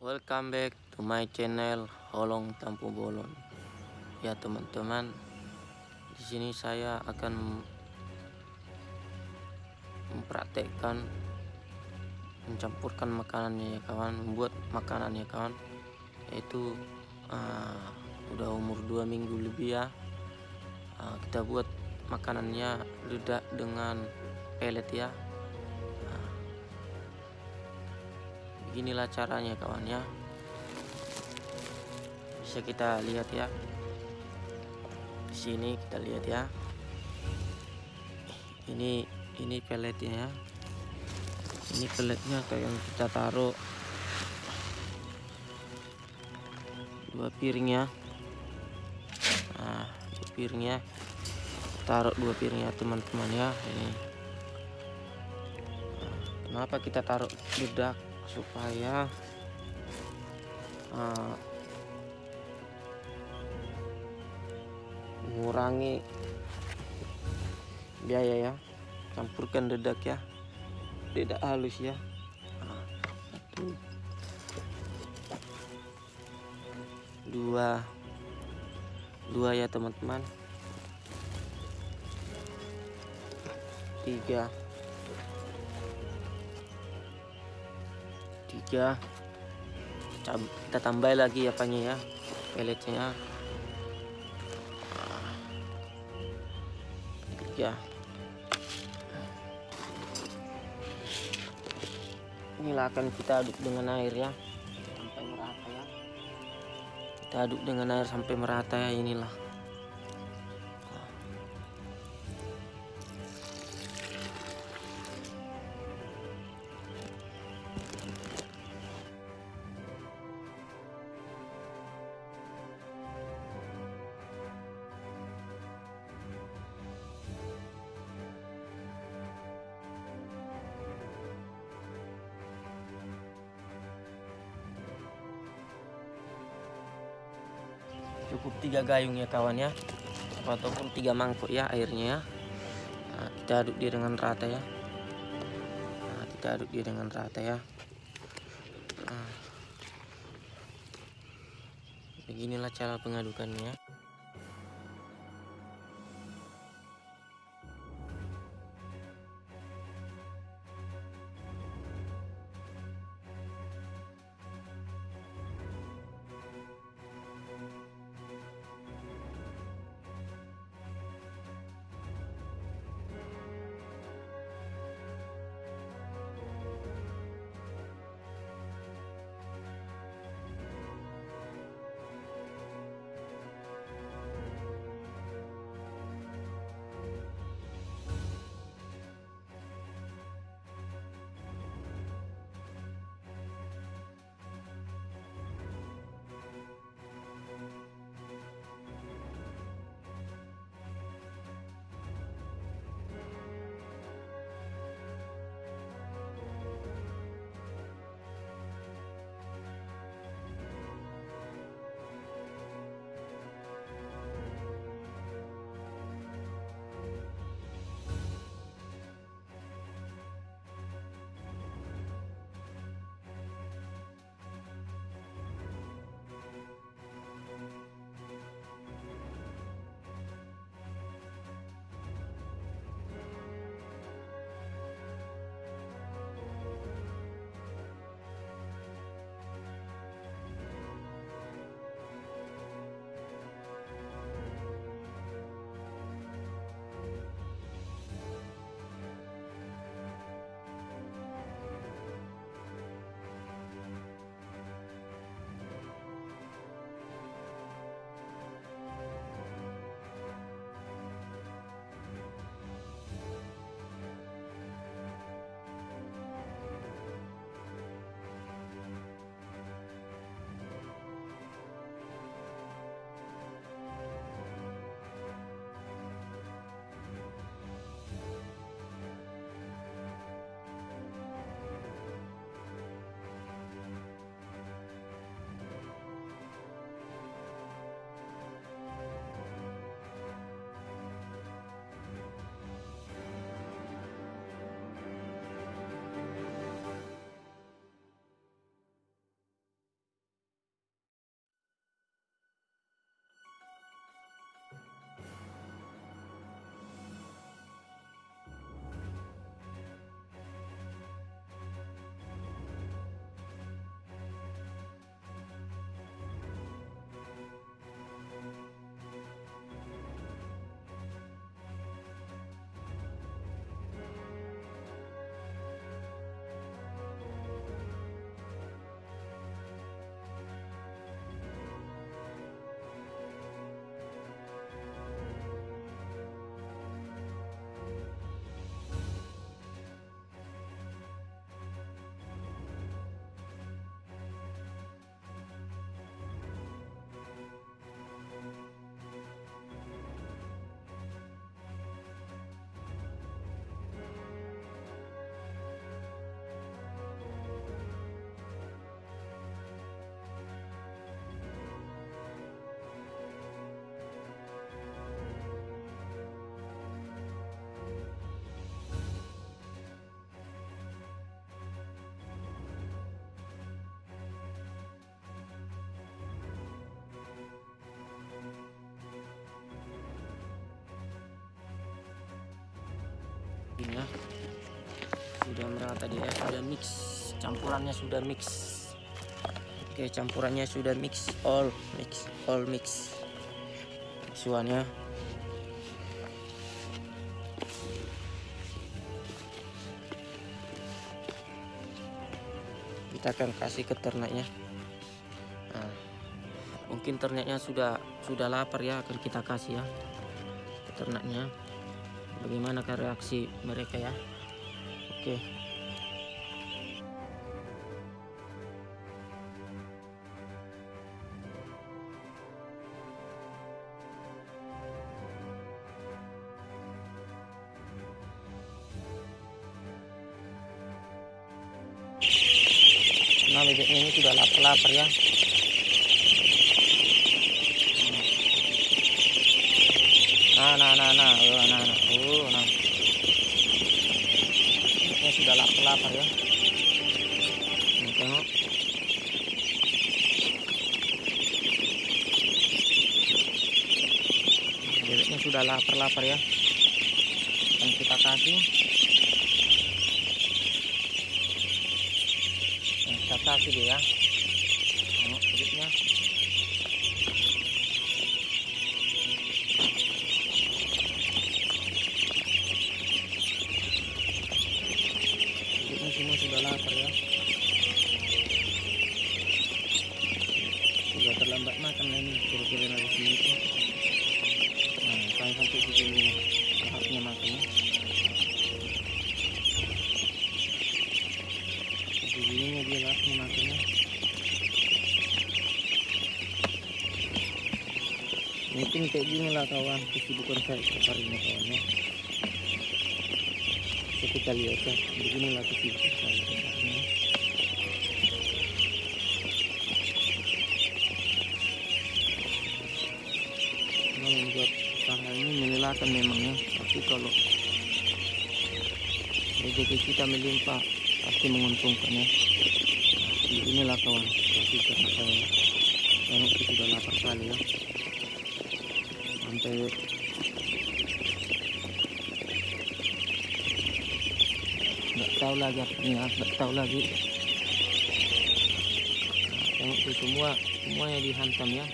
Welcome back to my channel Holong Tampu Bolon. Ya teman-teman, di sini saya akan mempraktekkan mencampurkan makanannya ya kawan, membuat makanan ya kawan. Yaitu uh, udah umur dua minggu lebih ya. Uh, kita buat makanannya ledak dengan pelet ya beginilah caranya kawan ya. Bisa kita lihat ya. Di sini kita lihat ya. Ini ini peletnya ya. Ini peletnya kayak kita taruh. Dua piring ya. Nah dua piringnya taruh dua piringnya teman-teman ya. Ini. Nah, kenapa kita taruh bedak supaya uh, mengurangi biaya ya campurkan dedak ya dedak halus ya. Satu dua dua ya teman-teman. Tiga tiga. Kita tambah lagi apanya ya peletnya. Tiga. Inilah akan kita aduk dengan air ya. Sampai merata ya. Kita aduk dengan air sampai merata ya inilah cukup tiga gayung ya kawan ya. Ataupun tiga mangkuk ya airnya ya. Nah, kita aduk dia dengan rata ya. Nah, kita aduk dia dengan rata ya. Nah, beginilah cara pengadukannya apinya sudah merata dia sudah mix. Campurannya sudah mix. Oke campurannya sudah mix all mix all mix. Suannya kita akan kasih ke ternaknya. Nah, mungkin ternaknya sudah sudah lapar ya akan kita kasih ya ternaknya bagaimana reaksi mereka ya? Oke. Nah bebeknya ini sudah lapar-lapar ya. Nah nah nah nah nah nah nah ini sudah lapar-lapar ya tengok. Bebeknya sudah lapar-lapar ya. Yang kita kasih. Yang kita kasih dia. ya tengok bebeknya Bebeknya semua sudah lapar ya sudah terlambat makan lah ini kira-kira lagi segitu nah sampai sampai segini lahapnya makannya begininya dia lahapnya makannya mungkin kayak gini lah kawan. Kesibukan saya setiap harinya kawan ya. Oke, kita lihat ya. Beginilah kesibukan saya harinya memang membuat usaha ini melelahkan memangnya tapi kalau rezeki kita melimpah pasti menguntungkan ya. Nah, inilah kawan karena saya. Tengok itu sudah lapar sekali ya sampai nggak tahu lagi artinya nggak tahu lagi. Tengok itu semua semuanya dihantam ya.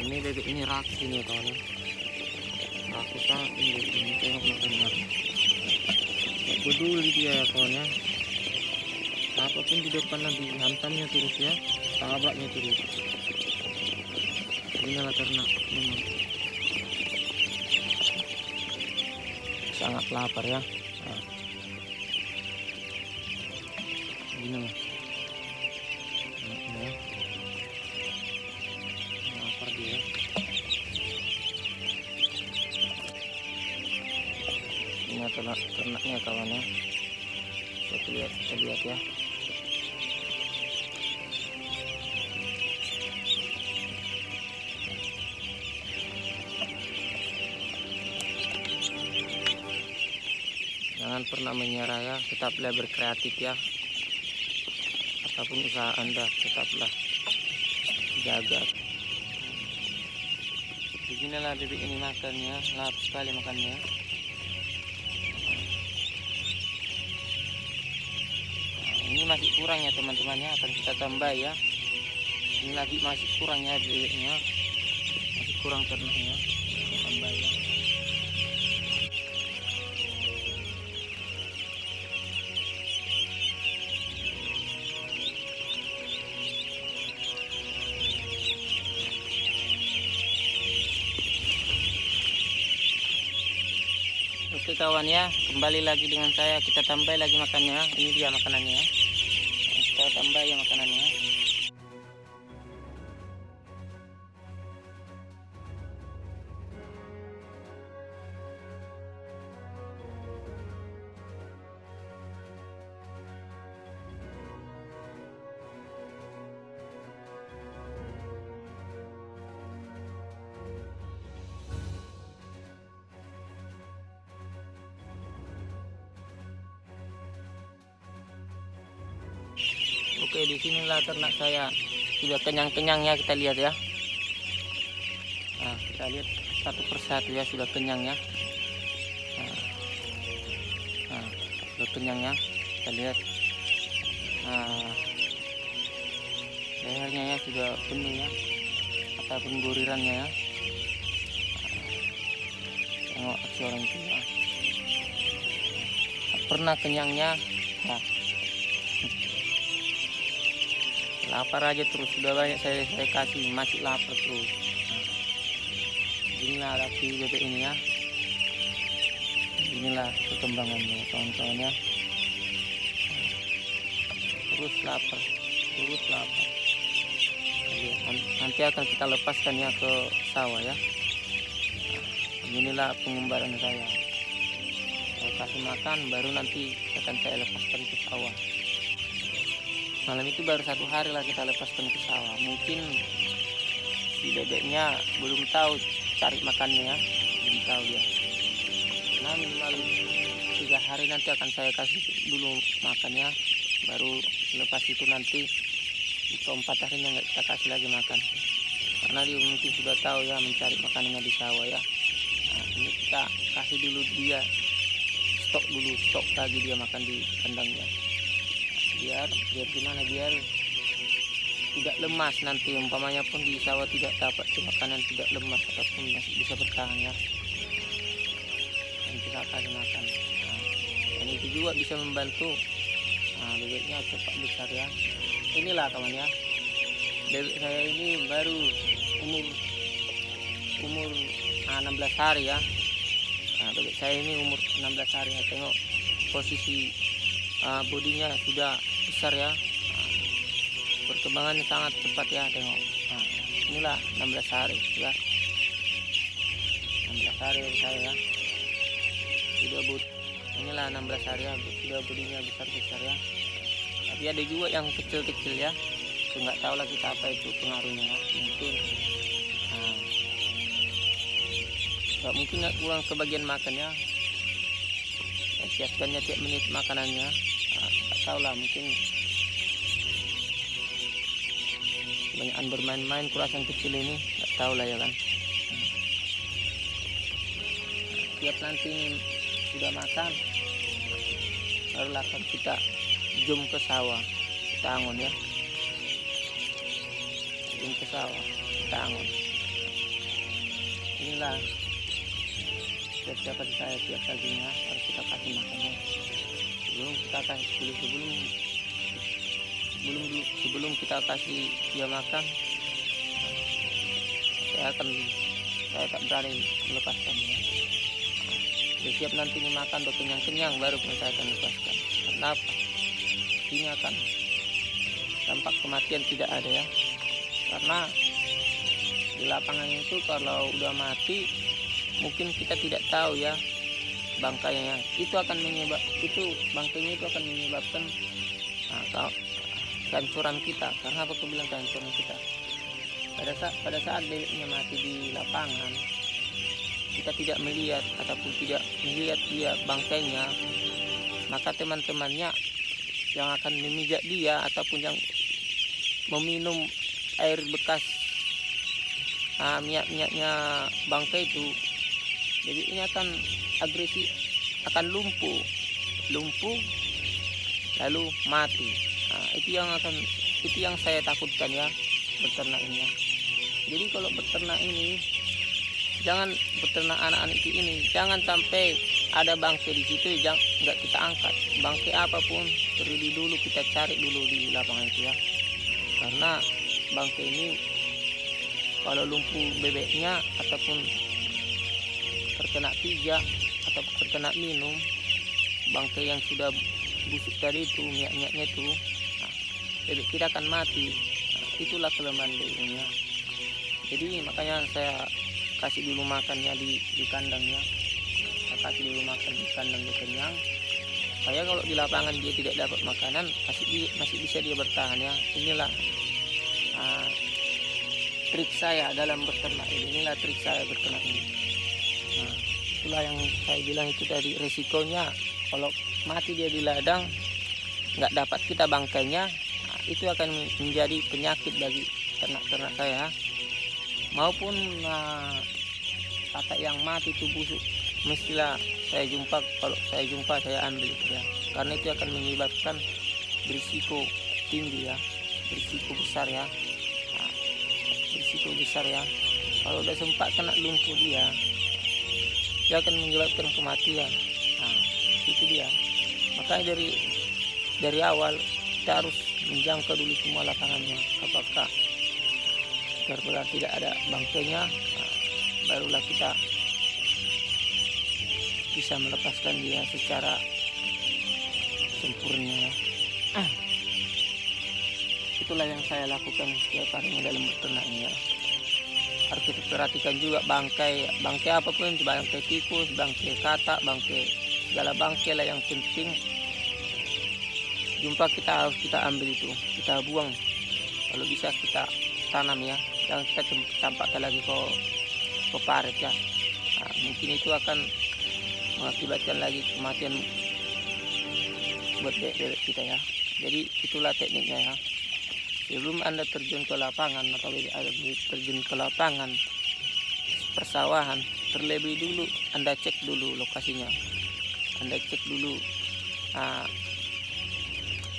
Ini bebek ini rakus ini ya. Kawan rakus ini bebek ini tengok makannya Gak peduli dia ya kawan ya apa pun di depan nanti hantamnya terus ya tabraknya terus. Inilah ternak memang sangat lapar ya. Nah. inilah ternaknya ya lapar dia ini ternak ternaknya kawan ya kita lihat kita lihat ya tetaplah berkreatif ya. Apa pun usaha anda tetaplah jaga. Beginilah bebek ini makannya lahap sekali makannya. Nah, ini masih kurang ya teman-teman ya. Akan kita tambah ya. Ini lagi masih kurang ya bebeknya masih kurang ternaknya Kawan ya, kembali lagi dengan saya. Kita tambah lagi makannya. Ini dia makanannya ya. Kita tambah ya makanannya. Saya sudah kenyang-kenyang ya kita lihat ya. kita lihat satu persatu ya sudah kenyang ya nah, nah sudah kenyang ya kita lihat nah, lehernya ya sudah penuh ya ataupun gurirannya ya tengok aksi orang tua pernah kenyangnya nah. Lapar aja terus sudah banyak saya saya kasih masih lapar terus. Nah, inilah api bebek ini ya. Inilah perkembangannya kawan-kawan ya terus lapar terus lapar. Nanti akan kita lepaskan ya ke sawah ya. Inilah pengumbaran saya. Saya kasih makan baru nanti akan saya lepaskan ke sawah malam itu baru satu hari lah kita lepaskan ke sawah mungkin si bebeknya belum tahu cari makannya ya. Belum tahu dia. Nah minimal tiga hari nanti akan saya kasih dulu makannya. Baru lepas itu nanti di keempat harinya nggak kita kasih lagi makan. Karena dia mungkin sudah tahu ya mencari makanannya di sawah ya. Nah, ini kita kasih dulu dia stok dulu stok lagi dia makan di kandangnya biar biar gimana biar tidak lemas nanti. Umpamanya pun di sawah tidak dapat makanan tidak lemas ataupun masih bisa bertahan ya. Dan kita kasih makan. Nah, dan itu juga bisa membantu. Nah, bebeknya cepat besar ya. Inilah kawan ya. Bebek saya ini baru umur umur ah, 16 hari ya. Nah, bebek saya ini umur 16 hari. Ya tengok posisi uh, bodinya sudah besar ya. Nah, perkembangannya sangat cepat ya tengok. Nah, inilah 16 hari ya. 16 hari saya ya. Sudah bud inilah 16 hari ya sudah bodinya besar besar ya. Tapi ada juga yang kecil-kecil ya. Nggak tahu lah kita apa itu pengaruhnya ya. mungkin nah, nggak mungkin nggak kurang kebagian makan ya. Siapkannya tiap menit makanannya tahu lah mungkin kebanyakan bermain-main kurasan kecil ini nggak tahu lah ya kan. Tiap nanti sudah makan barulah akan kita jum ke sawah kita angon ya. Jum ke sawah kita angon inilah siap-siapan saya tiap paginya harus kita kasih makannya sebelum kita kasih sebelum sebelum sebelum sebelum kita kasih dia makan saya akan saya tak berani melepaskannya dia. Siap nanti makan udah kenyang-kenyang baru pun saya akan lepaskan. Kenapa ini akan dampak kematian tidak ada ya. Karena di lapangan itu kalau udah mati mungkin kita tidak tahu ya bangkainya itu akan menyebab itu bangkainya itu akan menyebabkan nah, kehancuran kita. Karena apa aku bilang kehancuran kita? Pada saat pada saat bebeknya mati di lapangan kita tidak melihat ataupun tidak melihat dia bangkainya maka teman-temannya yang akan memijak dia ataupun yang meminum air bekas nah, minyak-minyaknya bangkai itu jadi ini akan agresi akan lumpuh lumpuh lalu mati. Nah, itu yang akan itu yang saya takutkan ya beternak ini ya. jadi kalau beternak ini jangan beternak anak-anak ini jangan sampai ada bangke di situ jangan nggak kita angkat. Bangke apa pun terlebih dulu kita cari dulu di lapangan itu ya. Karena bangke ini kalau lumpuh bebeknya ataupun terkena pijak atau terkena minum bangke yang sudah busuk tadi itu minyak-minyaknya itu nah, bebek kita akan mati. Nah, itulah kelemahan bebeknya. Jadi makanya saya kasih dulu makannya di, di kandangnya kasih dulu makan ikan dan dia kenyang. Saya kalau di lapangan dia tidak dapat makanan masih di, masih bisa dia bertahan ya. Inilah uh, trik saya dalam berternak ini. Inilah trik saya berternak ini nah, itulah yang saya bilang itu tadi resikonya kalau mati dia di ladang nggak dapat kita bangkainya nah, itu akan menjadi penyakit bagi ternak-ternak saya. Maupun uh, kata yang mati itu busuk mestilah saya jumpa kalau saya jumpa saya ambil ya. Karena itu akan menyebabkan berisiko tinggi ya berisiko besar ya. Nah, berisiko besar ya. Kalau udah sempat kena lumpuh dia dia akan menyebabkan kematian. Nah itu dia. Makanya dari dari awal kita harus menjangkau dulu semua lapangannya. Apakah benar tidak ada bangkainya? Nah, barulah kita bisa melepaskan dia secara sempurna. Ah. itulah yang saya lakukan setiap harinya dalam beternaknya harus perhatikan juga bangkai bangkai apa pun bangkai tikus bangkai katak bangkai segala bangkai lah yang penting. Jumpa kita harus kita ambil itu kita buang. Kalau bisa kita tanam ya jangan kita campakkan lagi ke ke parit ya. Nah, mungkin itu akan mengakibatkan lagi kematian buat bebek kita ya. Jadi itulah tekniknya ya sebelum anda terjun ke lapangan atau terjun ke lapangan. Persawahan terlebih dulu anda cek dulu lokasinya. Anda cek dulu uh,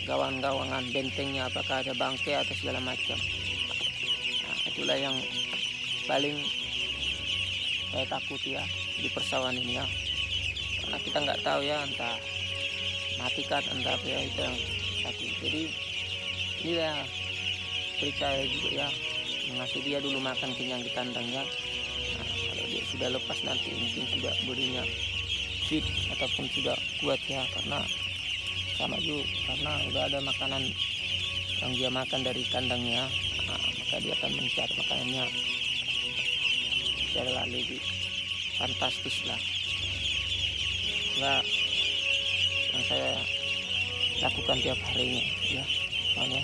gawang-gawangan bentengnya apakah ada bangkai atau segala macam. Nah, itulah yang paling saya takut ya di persawahan ini ya. Karena kita nggak tahu ya entah matikan entah apa ya itu yang sakit. Jadi ini percaya juga ya. Mengasih dia dulu makan kenyang di kandangnya nah, kalau dia sudah lepas nanti mungkin sudah bodinya fit ataupun sudah kuat ya. Karena sama juga karena udah ada makanan yang dia makan dari kandangnya nah, maka dia akan mencari makanannya. Adalah lebih fantastis lah. Nggak yang saya lakukan tiap harinya ya soalnya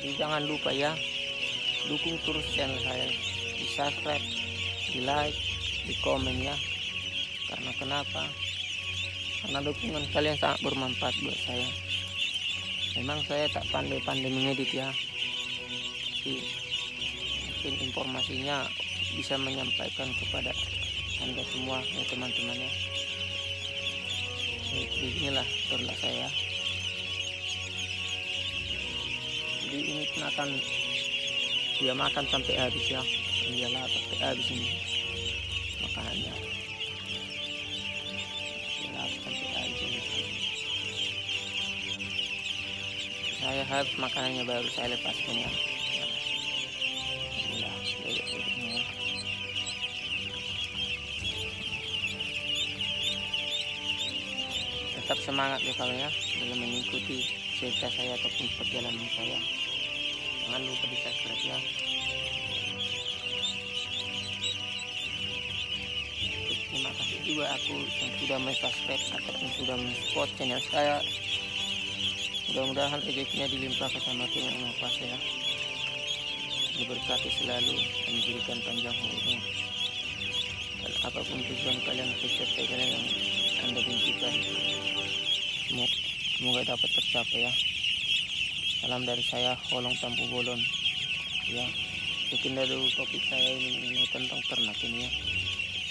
jadi jangan lupa ya dukung terus channel saya. Di subscribe di like di komen ya. Karena kenapa? Karena dukungan kalian sangat bermanfaat buat saya. Memang saya tak pandai-pandai mengedit ya. Tapi mungkin informasinya bisa menyampaikan kepada anda semua ya teman-temannya beginilah terlah saya jadi ini akan dia makan sampai habis ya. Lah sampai habis ini makanannya. Dia sampai habis ini. Saya harus makanannya baru saya lepaskan ya. Tetap semangat ya kalau ya. Dalam mengikuti cerita saya ataupun perjalanan saya jangan lupa di subscribe ya. Terima kasih juga aku yang sudah subscribe ataupun sudah support channel saya. Mudah-mudahan rezekinya dilimpahkan sama Tuhan yang Maha Kuasa ya. Diberkati selalu dan diberikan panjang umur. Dan apa pun tujuan kalian peserta kalian yang anda impikan semoga dapat tercapai ya salam dari saya Holong Tampu Bolon. Ya mungkin dari topik saya ini mengenai tentang ternak ini ya.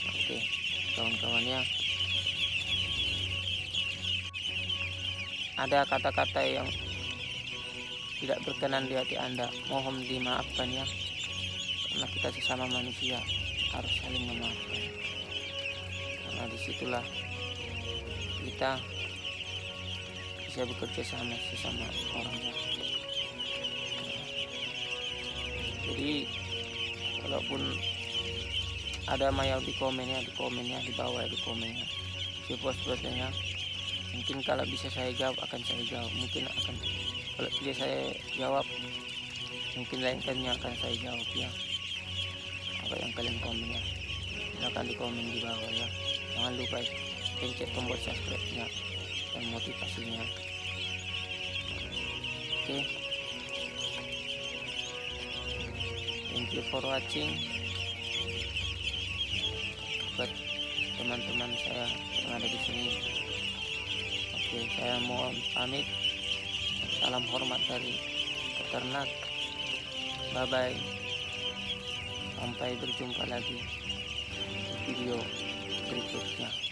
Oke kawan-kawan ya. Ada kata-kata yang tidak berkenan di hati anda. Mohon dimaafkan ya. Karena kita sesama manusia harus saling memaafkan. Karena di situlah kita bisa bekerja sama sesama orang ya. jadi walaupun ada mayau di komennya di komennya di bawah di komennya si bos-bosnya mungkin kalau bisa saya jawab akan saya jawab. Mungkin akan kalau tidak saya jawab mungkin lain kalinya akan saya jawab ya. Apa yang kalian komen ya silahkan di komen di bawah ya. Jangan lupa pencet tombol subscribe nya dan motivasinya. Oke. Okay. thank you for watching. Buat teman-teman saya yang ada di sini. Oke okay, saya mohon pamit. Salam hormat dari peternak. Bye bye sampai berjumpa lagi di video berikutnya